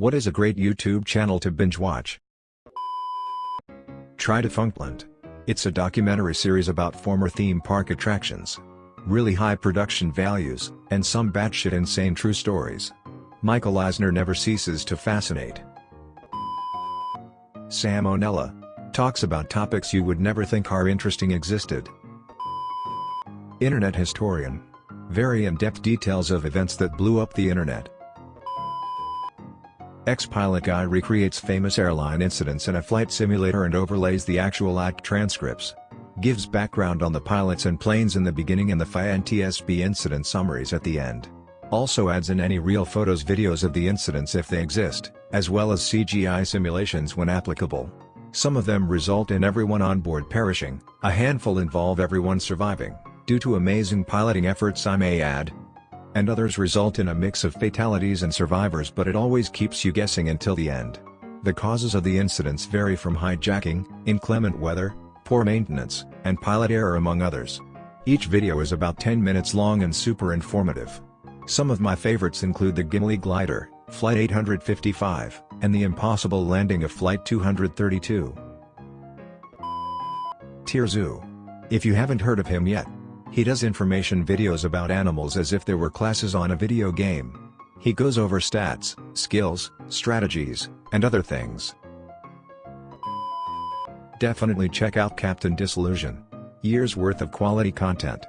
What is a great YouTube channel to binge watch? Try Defunctland. It's a documentary series about former theme park attractions. Really high production values, and some batshit insane true stories. Michael Eisner never ceases to fascinate. Sam O'Nella. Talks about topics you would never think are interesting existed. Internet Historian. Very in-depth details of events that blew up the internet. Ex-pilot guy recreates famous airline incidents in a flight simulator and overlays the actual act transcripts. Gives background on the pilots and planes in the beginning and the FIA and TSB incident summaries at the end. Also adds in any real photos videos of the incidents if they exist, as well as CGI simulations when applicable. Some of them result in everyone on board perishing, a handful involve everyone surviving, due to amazing piloting efforts I may add. And others result in a mix of fatalities and survivors but it always keeps you guessing until the end. The causes of the incidents vary from hijacking, inclement weather, poor maintenance, and pilot error among others. Each video is about 10 minutes long and super informative. Some of my favorites include the Gimli glider, Flight 855, and the impossible landing of Flight 232. TierZoo. If you haven't heard of him yet, he does information videos about animals as if there were classes on a video game. He goes over stats, skills, strategies, and other things. Definitely check out Captain Disillusion. Years worth of quality content.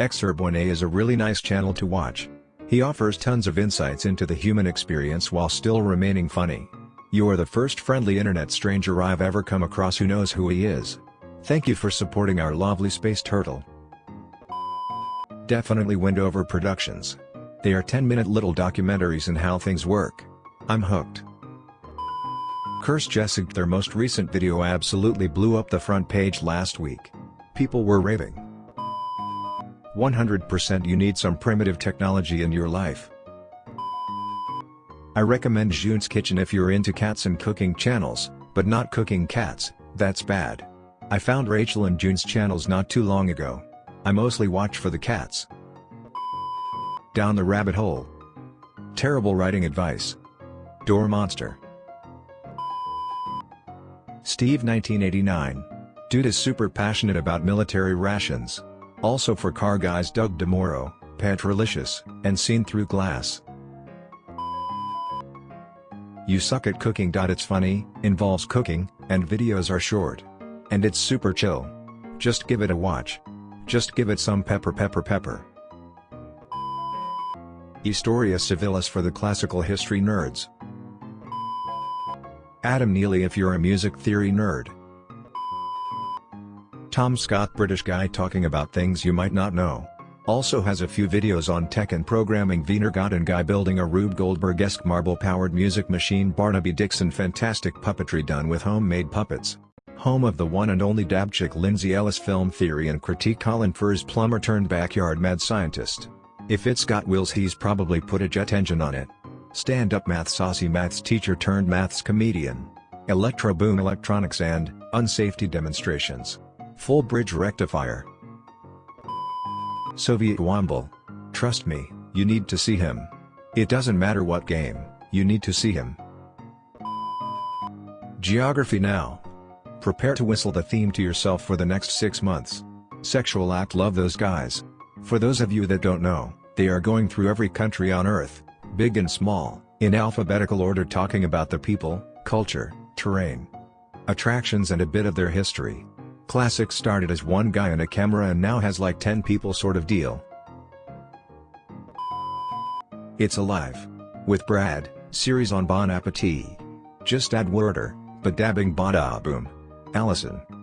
Exurb1a is a really nice channel to watch. He offers tons of insights into the human experience while still remaining funny. You're the first friendly internet stranger I've ever come across who knows who he is. Thank you for supporting our lovely space turtle. Definitely Wendover Productions. They are 10-minute little documentaries on how things work. I'm hooked. Kurzgesagt their most recent video absolutely blew up the front page last week. People were raving. 100% you need some primitive technology in your life. I recommend Jun's Kitchen if you're into cats and cooking channels, but not cooking cats, that's bad. I found Rachel and Jun's channels not too long ago. I mostly watch for the cats. Down the rabbit hole. Terrible writing advice. Door Monster. Steve 1989. Dude is super passionate about military rations. Also for car guys Doug DeMuro, Petrolicious, and Seen Through Glass. You suck at cooking. It's funny, involves cooking, and videos are short. And it's super chill. Just give it a watch. Just give it some pepper pepper pepper. Historia Civilis for the classical history nerds. Adam Neely if you're a music theory nerd. Tom Scott British guy talking about things you might not know. Also has a few videos on tech and programming Wintergatan guy building a Rube Goldberg-esque marble-powered music machine Barnaby Dixon fantastic puppetry done with homemade puppets. Home of the one and only dab chick Lindsay Ellis film theory and critique Colin Furze plumber turned backyard mad scientist. If it's got wheels he's probably put a jet engine on it. Stand-up math saucy maths teacher turned maths comedian. ElectroBOOM electronics and, unsafety demonstrations. Full bridge rectifier. Soviet Womble. Trust me, you need to see him. It doesn't matter what game, you need to see him. Geography Now. Prepare to whistle the theme to yourself for the next 6 months. Sexual Act Love those guys. For those of you that don't know, they are going through every country on earth, big and small, in alphabetical order talking about the people, culture, terrain, attractions and a bit of their history. Classic started as one guy and a camera and now has like 10 people sort of deal. It's Alive. With Brad, series on Bon Appetit. Just add worder, but dabbing bada boom. Allison.